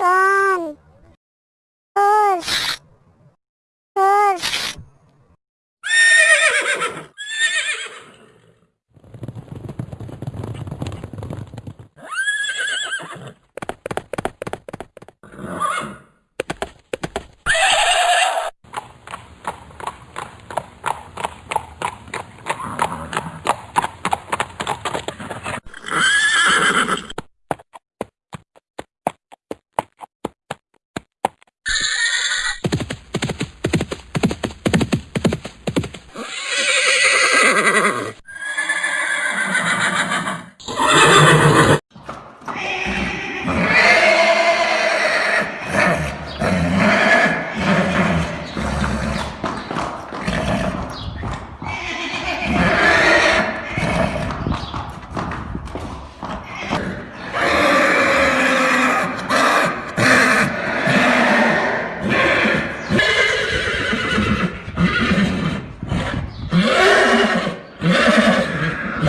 One. Push.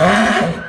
No.